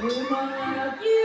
Yeah.